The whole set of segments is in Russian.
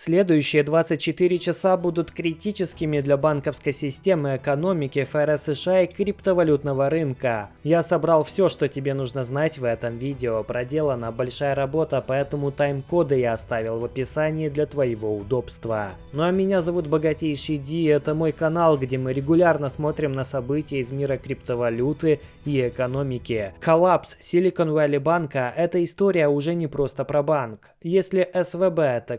Следующие 24 часа будут критическими для банковской системы, экономики, ФРС США и криптовалютного рынка. Я собрал все, что тебе нужно знать в этом видео. Проделана большая работа, поэтому тайм-коды я оставил в описании для твоего удобства. Ну а меня зовут Богатейший Ди, это мой канал, где мы регулярно смотрим на события из мира криптовалюты и экономики. Коллапс Silicon Valley банка – это история уже не просто про банк. Если СВБ – это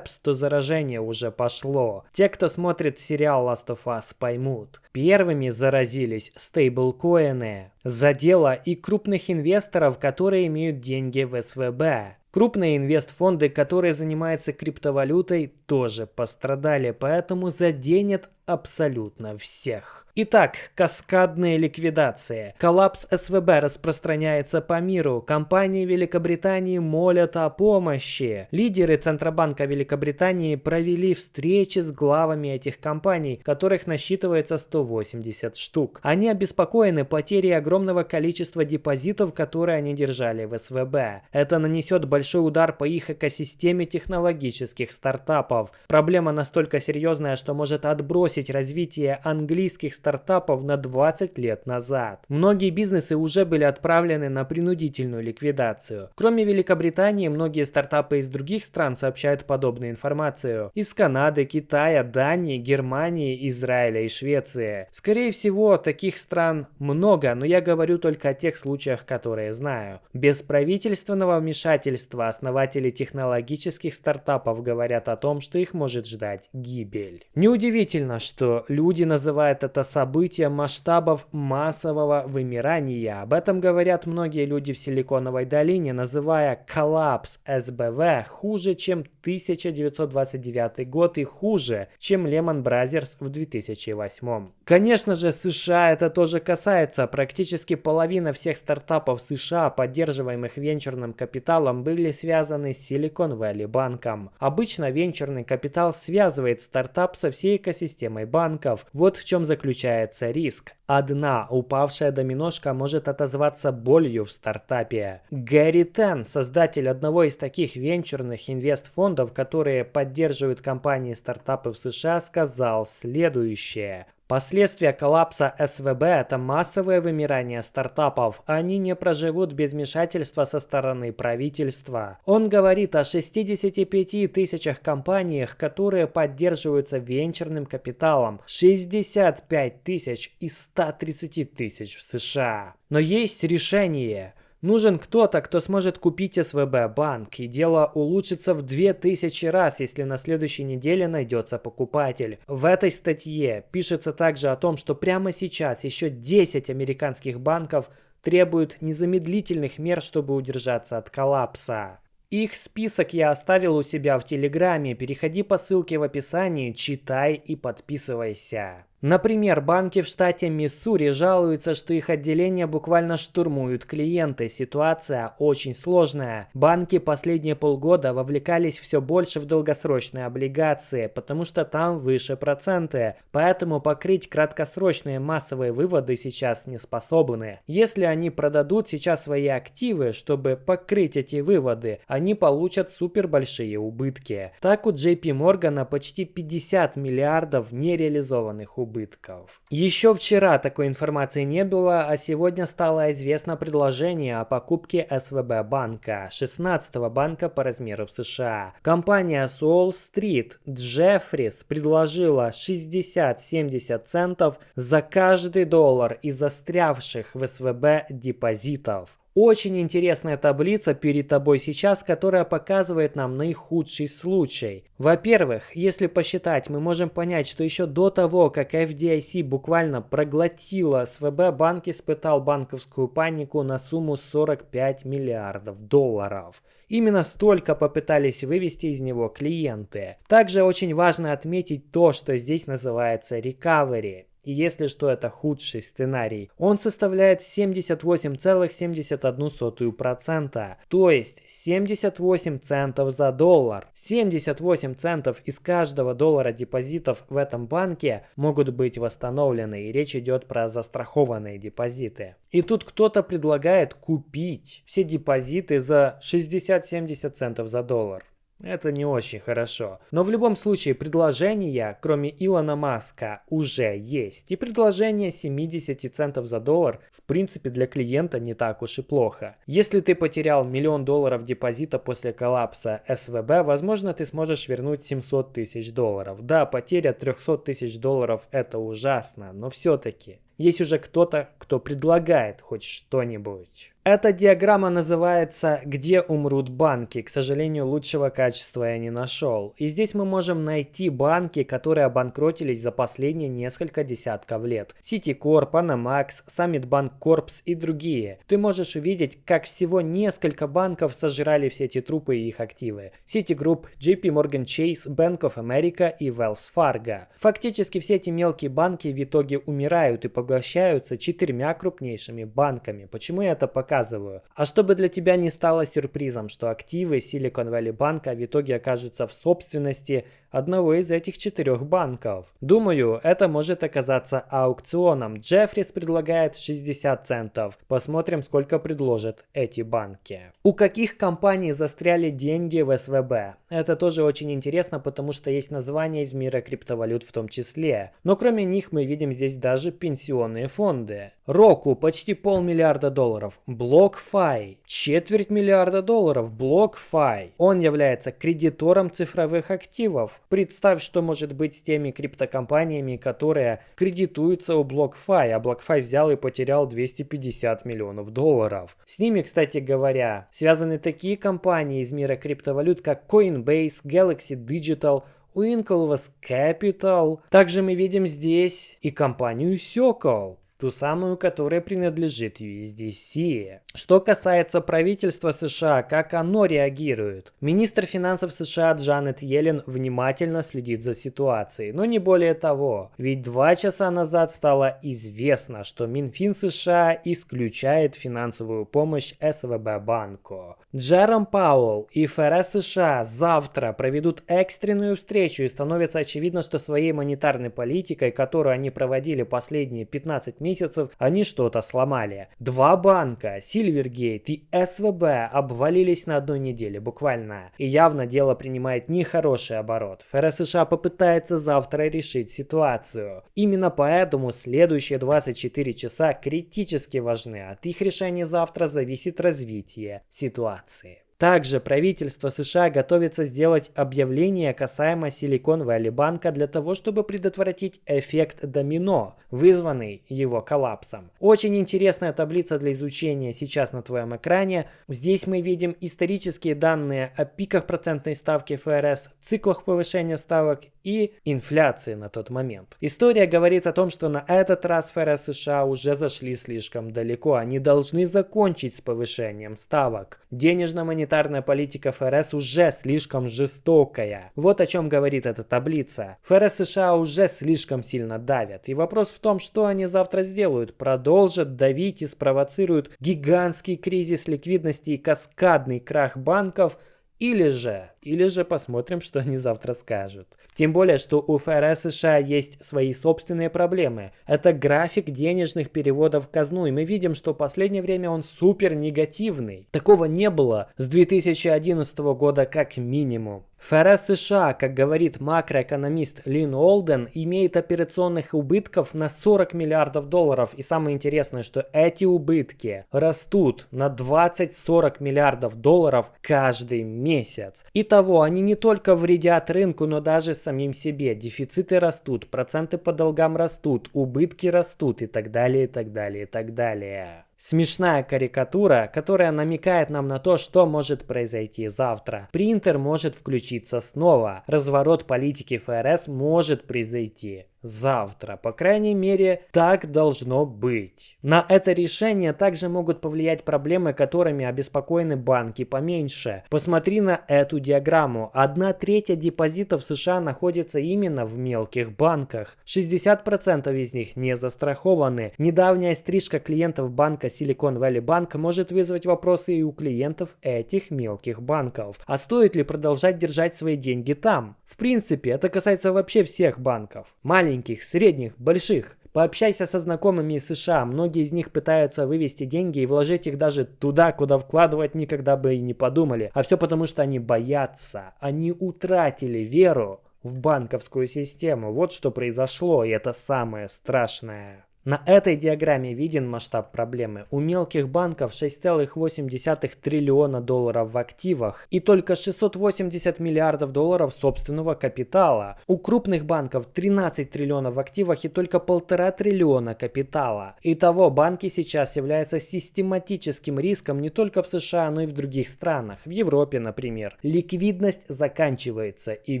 кардицепс, то заражение уже пошло. Те, кто смотрит сериал Last of Us, поймут. Первыми заразились стейблкоины. Задело и крупных инвесторов, которые имеют деньги в СВБ. Крупные инвестфонды, которые занимаются криптовалютой, тоже пострадали, поэтому заденет абсолютно всех. Итак, каскадные ликвидации. Коллапс СВБ распространяется по миру. Компании Великобритании молят о помощи. Лидеры Центробанка Великобритании провели встречи с главами этих компаний, которых насчитывается 180 штук. Они обеспокоены потерей огромного количества депозитов, которые они держали в СВБ. Это нанесет большой удар по их экосистеме технологических стартапов. Проблема настолько серьезная, что может отбросить развитие английских стартапов на 20 лет назад. Многие бизнесы уже были отправлены на принудительную ликвидацию. Кроме Великобритании, многие стартапы из других стран сообщают подобную информацию. Из Канады, Китая, Дании, Германии, Израиля и Швеции. Скорее всего, таких стран много, но я говорю только о тех случаях, которые знаю. Без правительственного вмешательства основатели технологических стартапов говорят о том, что их может ждать гибель. Неудивительно, что люди называют это событие масштабов массового вымирания. Об этом говорят многие люди в Силиконовой долине, называя коллапс СБВ хуже, чем 1929 год и хуже, чем Lehman Brothers в 2008. Конечно же, США это тоже касается. Практически половина всех стартапов США, поддерживаемых венчурным капиталом, были связаны с Silicon Valley банком. Обычно венчурный капитал связывает стартап со всей экосистемой банков. Вот в чем заключается риск. Одна упавшая доминошка может отозваться болью в стартапе. Гэри Тен, создатель одного из таких венчурных инвестфондов, которые поддерживают компании стартапы в США, сказал следующее. Последствия коллапса СВБ – это массовое вымирание стартапов. Они не проживут без вмешательства со стороны правительства. Он говорит о 65 тысячах компаниях, которые поддерживаются венчурным капиталом. 65 тысяч из 130 тысяч в США. Но есть решение. Нужен кто-то, кто сможет купить СВБ банк, и дело улучшится в 2000 раз, если на следующей неделе найдется покупатель. В этой статье пишется также о том, что прямо сейчас еще 10 американских банков требуют незамедлительных мер, чтобы удержаться от коллапса. Их список я оставил у себя в Телеграме, переходи по ссылке в описании, читай и подписывайся. Например, банки в штате Миссури жалуются, что их отделения буквально штурмуют клиенты. Ситуация очень сложная. Банки последние полгода вовлекались все больше в долгосрочные облигации, потому что там выше проценты. Поэтому покрыть краткосрочные массовые выводы сейчас не способны. Если они продадут сейчас свои активы, чтобы покрыть эти выводы, они получат супер большие убытки. Так у JP Morgan почти 50 миллиардов нереализованных убытков убытков. Еще вчера такой информации не было, а сегодня стало известно предложение о покупке СВБ банка, 16-го банка по размеру в США. Компания Soul Street Jeffries предложила 60-70 центов за каждый доллар из застрявших в СВБ депозитов. Очень интересная таблица перед тобой сейчас, которая показывает нам наихудший случай. Во-первых, если посчитать, мы можем понять, что еще до того, как FDIC буквально проглотила СВБ, банк испытал банковскую панику на сумму 45 миллиардов долларов. Именно столько попытались вывести из него клиенты. Также очень важно отметить то, что здесь называется recovery. И если что, это худший сценарий. Он составляет 78,71%, то есть 78 центов за доллар. 78 центов из каждого доллара депозитов в этом банке могут быть восстановлены, и речь идет про застрахованные депозиты. И тут кто-то предлагает купить все депозиты за 60-70 центов за доллар. Это не очень хорошо. Но в любом случае предложения, кроме Илона Маска, уже есть. И предложение 70 центов за доллар, в принципе, для клиента не так уж и плохо. Если ты потерял миллион долларов депозита после коллапса СВБ, возможно, ты сможешь вернуть 700 тысяч долларов. Да, потеря 300 тысяч долларов это ужасно, но все-таки есть уже кто-то, кто предлагает хоть что-нибудь. Эта диаграмма называется «Где умрут банки?». К сожалению, лучшего качества я не нашел. И здесь мы можем найти банки, которые обанкротились за последние несколько десятков лет. Citicorp, Panamax, Summit Bank Corps и другие. Ты можешь увидеть, как всего несколько банков сожрали все эти трупы и их активы. Citigroup, JP Morgan Chase, Bank of America и Wells Fargo. Фактически все эти мелкие банки в итоге умирают и поглощаются четырьмя крупнейшими банками. Почему я это показываю? Показываю. А чтобы для тебя не стало сюрпризом, что активы Silicon Valley Bank в итоге окажутся в собственности одного из этих четырех банков. Думаю, это может оказаться аукционом. Джеффрис предлагает 60 центов. Посмотрим, сколько предложат эти банки. У каких компаний застряли деньги в СВБ? Это тоже очень интересно, потому что есть названия из мира криптовалют в том числе. Но кроме них мы видим здесь даже пенсионные фонды. Року почти полмиллиарда долларов. BlockFi четверть миллиарда долларов. BlockFi. Он является кредитором цифровых активов. Представь, что может быть с теми криптокомпаниями, которые кредитуются у BlockFi, а BlockFi взял и потерял 250 миллионов долларов. С ними, кстати говоря, связаны такие компании из мира криптовалют, как Coinbase, Galaxy Digital, Winklevoss Capital. Также мы видим здесь и компанию Circle ту самую, которая принадлежит USDC. Что касается правительства США, как оно реагирует? Министр финансов США Джанет Йеллен внимательно следит за ситуацией, но не более того. Ведь два часа назад стало известно, что Минфин США исключает финансовую помощь СВБ банку. Джером Пауэлл и ФРС США завтра проведут экстренную встречу и становится очевидно, что своей монетарной политикой, которую они проводили последние 15 месяцев, они что-то сломали. Два банка, Сильвергейт и СВБ, обвалились на одной неделе, буквально. И явно дело принимает нехороший оборот. ФРС США попытается завтра решить ситуацию. Именно поэтому следующие 24 часа критически важны. От их решения завтра зависит развитие ситуации. Также правительство США готовится сделать объявление касаемо Silicon Valley банка для того, чтобы предотвратить эффект домино, вызванный его коллапсом. Очень интересная таблица для изучения сейчас на твоем экране. Здесь мы видим исторические данные о пиках процентной ставки ФРС, циклах повышения ставок и инфляции на тот момент. История говорит о том, что на этот раз ФРС США уже зашли слишком далеко. Они должны закончить с повышением ставок. Денежно-монетарная политика ФРС уже слишком жестокая. Вот о чем говорит эта таблица. ФРС США уже слишком сильно давят. И вопрос в том, что они завтра сделают. Продолжат давить и спровоцируют гигантский кризис ликвидности и каскадный крах банков – или же, или же посмотрим, что они завтра скажут. Тем более, что у ФРС США есть свои собственные проблемы. Это график денежных переводов в казну, и мы видим, что в последнее время он супер негативный. Такого не было с 2011 года как минимум. ФРС США, как говорит макроэкономист Лин Олден, имеет операционных убытков на 40 миллиардов долларов. И самое интересное, что эти убытки растут на 20-40 миллиардов долларов каждый месяц. Итого, они не только вредят рынку, но даже самим себе. Дефициты растут, проценты по долгам растут, убытки растут и так далее, и так далее, и так далее. Смешная карикатура, которая намекает нам на то, что может произойти завтра. Принтер может включиться снова. Разворот политики ФРС может произойти завтра. По крайней мере, так должно быть. На это решение также могут повлиять проблемы, которыми обеспокоены банки поменьше. Посмотри на эту диаграмму. Одна треть депозитов США находится именно в мелких банках. 60% из них не застрахованы. Недавняя стрижка клиентов банка Silicon Valley Bank может вызвать вопросы и у клиентов этих мелких банков. А стоит ли продолжать держать свои деньги там? В принципе, это касается вообще всех банков. Маленьких маленьких, средних, больших. Пообщайся со знакомыми из США, многие из них пытаются вывести деньги и вложить их даже туда, куда вкладывать никогда бы и не подумали. А все потому, что они боятся, они утратили веру в банковскую систему. Вот что произошло, и это самое страшное. На этой диаграмме виден масштаб проблемы. У мелких банков 6,8 триллиона долларов в активах и только 680 миллиардов долларов собственного капитала. У крупных банков 13 триллионов в активах и только полтора триллиона капитала. Итого банки сейчас являются систематическим риском не только в США, но и в других странах. В Европе, например. Ликвидность заканчивается и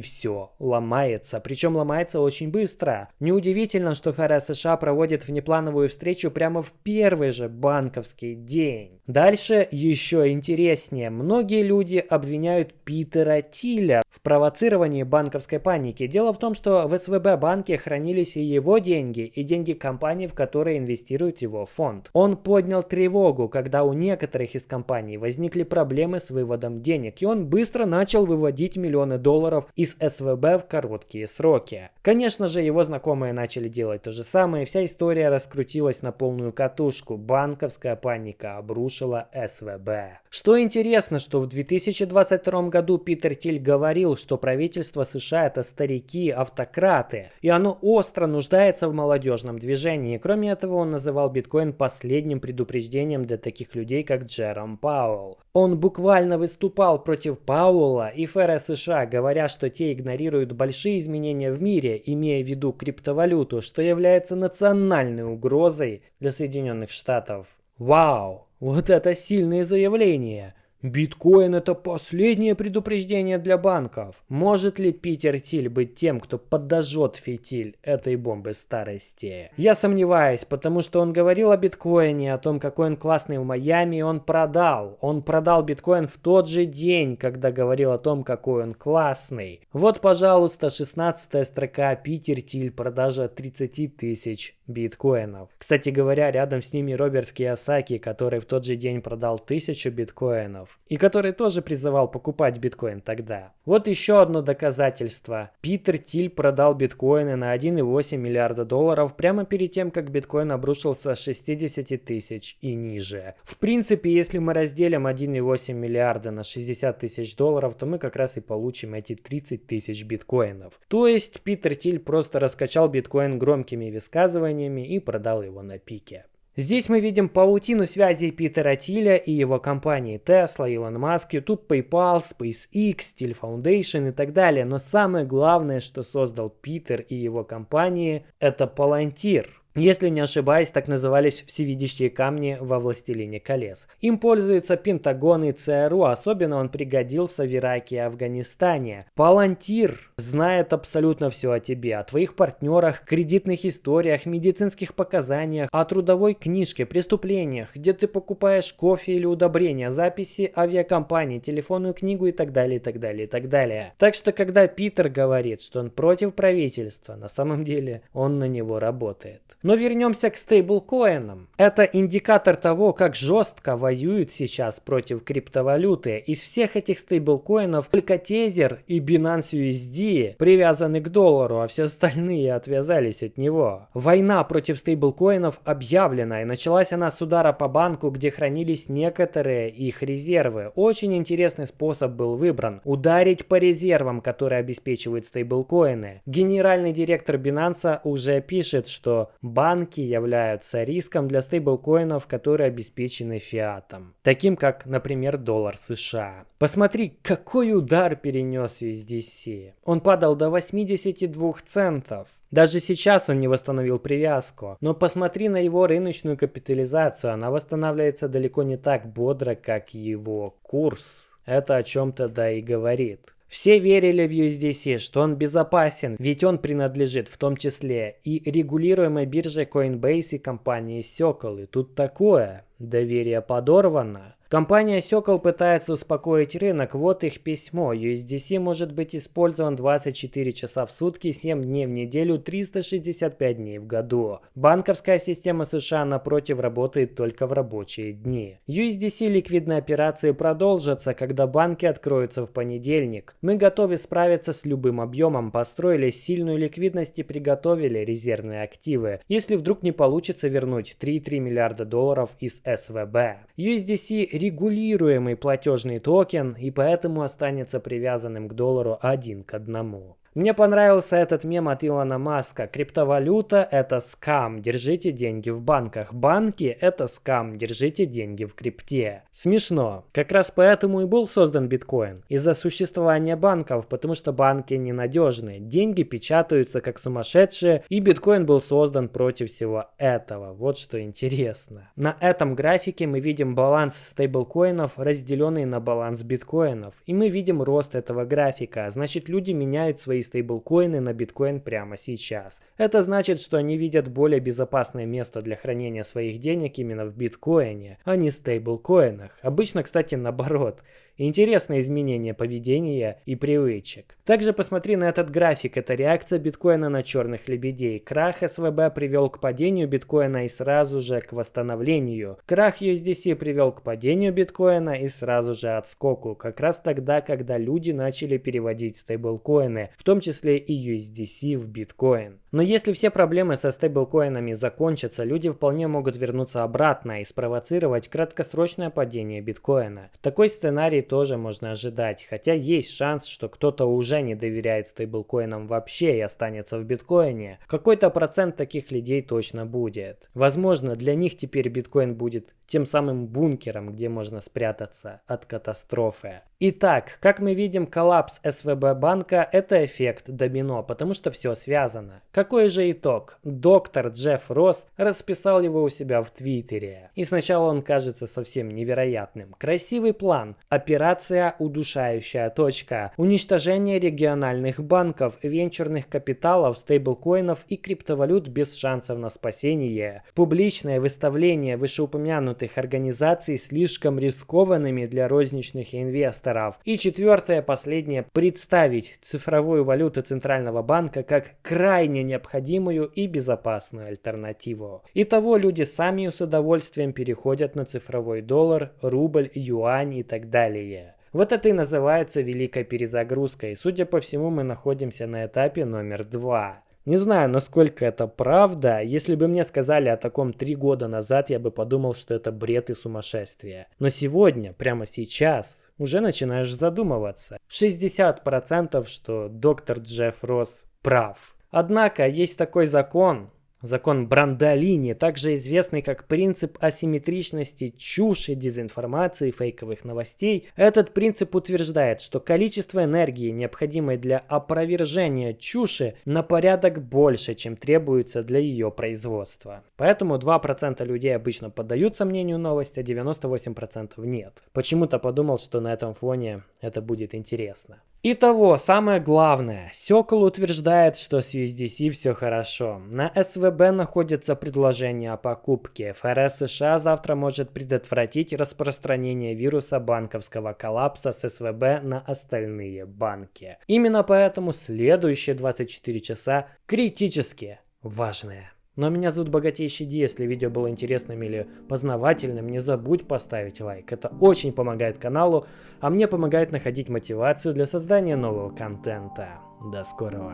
все, ломается. Причем ломается очень быстро. Неудивительно, что ФРС США проводит внеплановую встречу прямо в первый же банковский день. Дальше еще интереснее. Многие люди обвиняют Питера Тиля в провоцировании банковской паники. Дело в том, что в СВБ банке хранились и его деньги, и деньги компании, в которые инвестирует его фонд. Он поднял тревогу, когда у некоторых из компаний возникли проблемы с выводом денег, и он быстро начал выводить миллионы долларов из СВБ в короткие сроки. Конечно же, его знакомые начали делать то же самое, вся история история раскрутилась на полную катушку. Банковская паника обрушила СВБ. Что интересно, что в 2022 году Питер Тиль говорил, что правительство США это старики, автократы, и оно остро нуждается в молодежном движении. Кроме этого, он называл биткоин последним предупреждением для таких людей, как Джером Пауэлл. Он буквально выступал против Пауэлла и ФРС США, говоря, что те игнорируют большие изменения в мире, имея в виду криптовалюту, что является национальной угрозой для Соединенных Штатов. Вау! Вот это сильные заявления! Биткоин это последнее предупреждение для банков. Может ли Питер Тиль быть тем, кто подожжет фитиль этой бомбы старости? Я сомневаюсь, потому что он говорил о биткоине, о том, какой он классный в Майами, и он продал. Он продал биткоин в тот же день, когда говорил о том, какой он классный. Вот, пожалуйста, 16 строка Питер Тиль, продажа 30 тысяч биткоинов. Кстати говоря, рядом с ними Роберт Киясаки, который в тот же день продал тысячу биткоинов и который тоже призывал покупать биткоин тогда. Вот еще одно доказательство. Питер Тиль продал биткоины на 1,8 миллиарда долларов прямо перед тем, как биткоин обрушился с 60 тысяч и ниже. В принципе, если мы разделим 1,8 миллиарда на 60 тысяч долларов, то мы как раз и получим эти 30 тысяч биткоинов. То есть Питер Тиль просто раскачал биткоин громкими высказываниями и продал его на пике. Здесь мы видим паутину связей Питера Тиля и его компании Tesla, Elon Musk, YouTube, PayPal, SpaceX, Steel Foundation и так далее. Но самое главное, что создал Питер и его компании, это Palantir. Если не ошибаюсь, так назывались всевидящие камни во «Властелине колес». Им пользуются Пентагон и ЦРУ, особенно он пригодился в Ираке и Афганистане. Палантир знает абсолютно все о тебе, о твоих партнерах, кредитных историях, медицинских показаниях, о трудовой книжке, преступлениях, где ты покупаешь кофе или удобрения, записи авиакомпании, телефонную книгу и так далее, и так далее, и так далее. Так что, когда Питер говорит, что он против правительства, на самом деле он на него работает. Но вернемся к стейблкоинам. Это индикатор того, как жестко воюют сейчас против криптовалюты. Из всех этих стейблкоинов только Tether и Binance USD привязаны к доллару, а все остальные отвязались от него. Война против стейблкоинов объявлена, и началась она с удара по банку, где хранились некоторые их резервы. Очень интересный способ был выбран. Ударить по резервам, которые обеспечивают стейблкоины. Генеральный директор Binance уже пишет, что банки являются риском для стейблкоинов, которые обеспечены фиатом, таким как, например, доллар США. Посмотри, какой удар перенес USDC. Он падал до 82 центов. Даже сейчас он не восстановил привязку. Но посмотри на его рыночную капитализацию. Она восстанавливается далеко не так бодро, как его курс. Это о чем-то да и говорит. Все верили в USDC, что он безопасен, ведь он принадлежит в том числе и регулируемой бирже Coinbase и компании Circle. И тут такое. Доверие подорвано. Компания Сёкол пытается успокоить рынок, вот их письмо. USDC может быть использован 24 часа в сутки, 7 дней в неделю, 365 дней в году. Банковская система США, напротив, работает только в рабочие дни. USDC ликвидные операции продолжатся, когда банки откроются в понедельник. Мы готовы справиться с любым объемом, построили сильную ликвидность и приготовили резервные активы, если вдруг не получится вернуть 3,3 миллиарда долларов из СВБ. USDC регулируемый платежный токен и поэтому останется привязанным к доллару один к одному. Мне понравился этот мем от Илона Маска. Криптовалюта – это скам, держите деньги в банках. Банки – это скам, держите деньги в крипте. Смешно. Как раз поэтому и был создан биткоин. Из-за существования банков, потому что банки ненадежны. Деньги печатаются как сумасшедшие, и биткоин был создан против всего этого. Вот что интересно. На этом графике мы видим баланс стейблкоинов, разделенный на баланс биткоинов. И мы видим рост этого графика. Значит, люди меняют свои свои стейблкоины на биткоин прямо сейчас. Это значит, что они видят более безопасное место для хранения своих денег именно в биткоине, а не стейблкоинах. Обычно, кстати, наоборот. Интересное изменение поведения и привычек. Также посмотри на этот график. Это реакция биткоина на черных лебедей. Крах СВБ привел к падению биткоина и сразу же к восстановлению. Крах USDC привел к падению биткоина и сразу же отскоку. Как раз тогда, когда люди начали переводить стейблкоины, в том числе и USDC в биткоин. Но если все проблемы со стейблкоинами закончатся, люди вполне могут вернуться обратно и спровоцировать краткосрочное падение биткоина. Такой сценарий тоже можно ожидать, хотя есть шанс, что кто-то уже не доверяет стейблкоинам вообще и останется в биткоине. Какой-то процент таких людей точно будет. Возможно, для них теперь биткоин будет тем самым бункером, где можно спрятаться от катастрофы. Итак, как мы видим, коллапс СВБ банка – это эффект домино, потому что все связано. Какой же итог? Доктор Джефф Росс расписал его у себя в Твиттере. И сначала он кажется совсем невероятным. Красивый план. Операция «Удушающая точка». Уничтожение региональных банков, венчурных капиталов, стейблкоинов и криптовалют без шансов на спасение. Публичное выставление вышеупомянутых организаций слишком рискованными для розничных инвесторов инвесторов. И четвертое, последнее, представить цифровую валюту Центрального банка как крайне необходимую и безопасную альтернативу. Итого люди сами с удовольствием переходят на цифровой доллар, рубль, юань и так далее. Вот это и называется великой перезагрузкой. Судя по всему, мы находимся на этапе номер два. Не знаю, насколько это правда. Если бы мне сказали о таком три года назад, я бы подумал, что это бред и сумасшествие. Но сегодня, прямо сейчас, уже начинаешь задумываться. 60% что доктор Джефф Росс прав. Однако есть такой закон, Закон Брандолини, также известный как принцип асимметричности чуши, дезинформации, фейковых новостей, этот принцип утверждает, что количество энергии, необходимой для опровержения чуши, на порядок больше, чем требуется для ее производства. Поэтому 2% людей обычно поддаются мнению новости, а 98% нет. Почему-то подумал, что на этом фоне это будет интересно. Итого, самое главное, Сёкол утверждает, что с USDC все хорошо. На СВБ находится предложение о покупке. ФРС США завтра может предотвратить распространение вируса банковского коллапса с СВБ на остальные банки. Именно поэтому следующие 24 часа критически важные. Ну а меня зовут Богатейший Ди. Если видео было интересным или познавательным, не забудь поставить лайк. Это очень помогает каналу, а мне помогает находить мотивацию для создания нового контента. До скорого.